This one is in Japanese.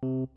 you